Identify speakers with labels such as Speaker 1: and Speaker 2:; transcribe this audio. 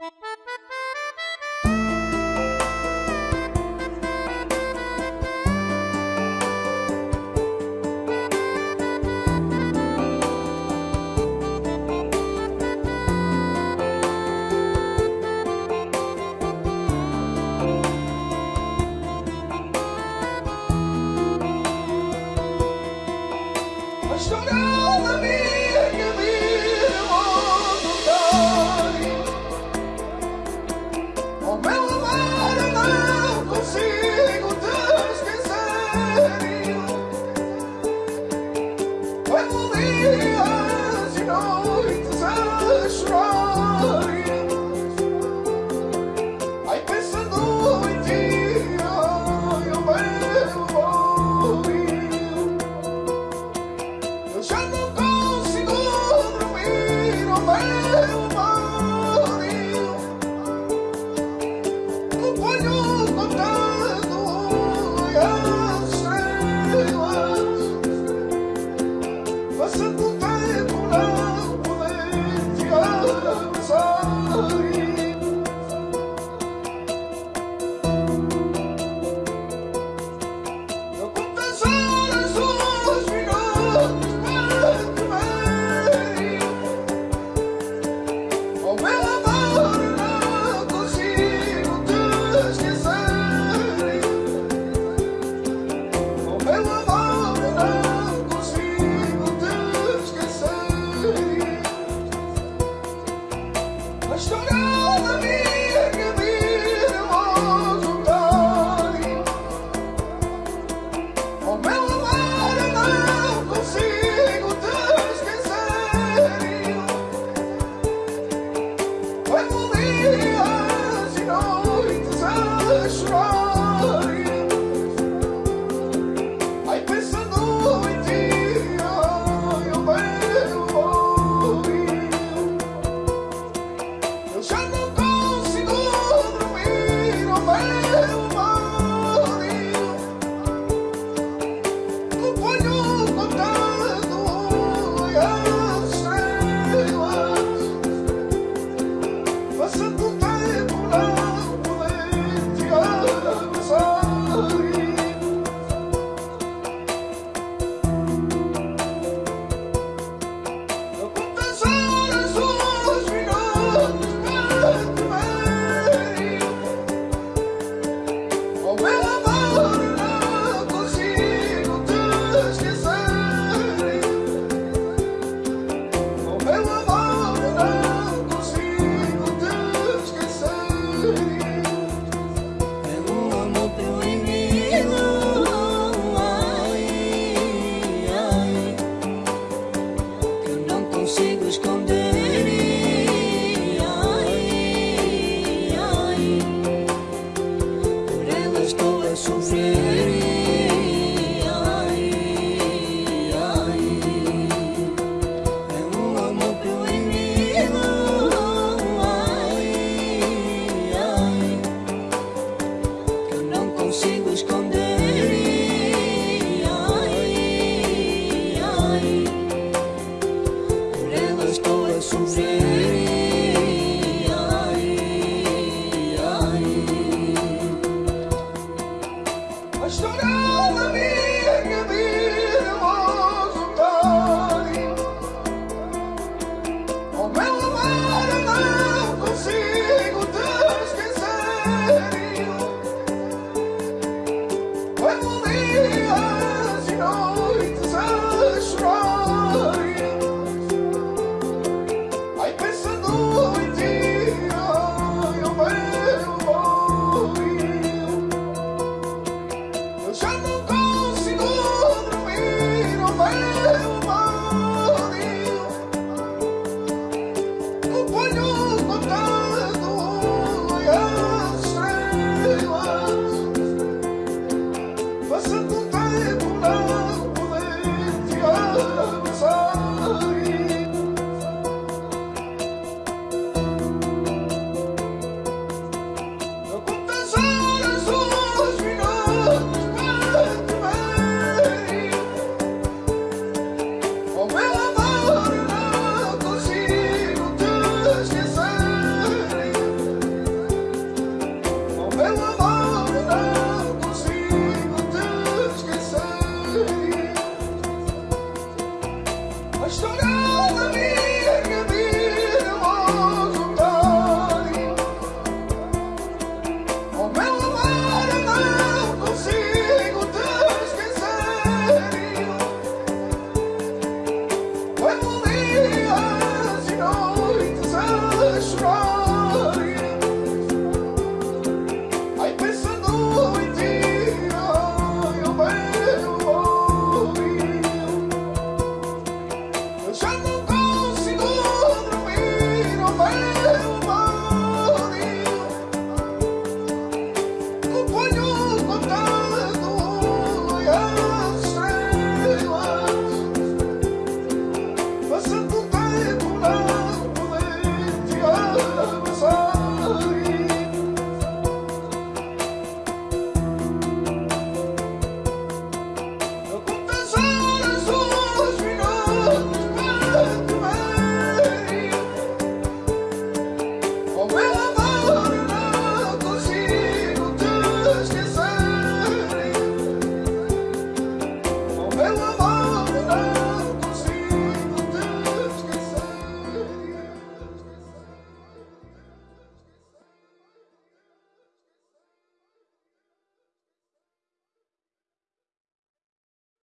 Speaker 1: Foi the strong. Estourou na minha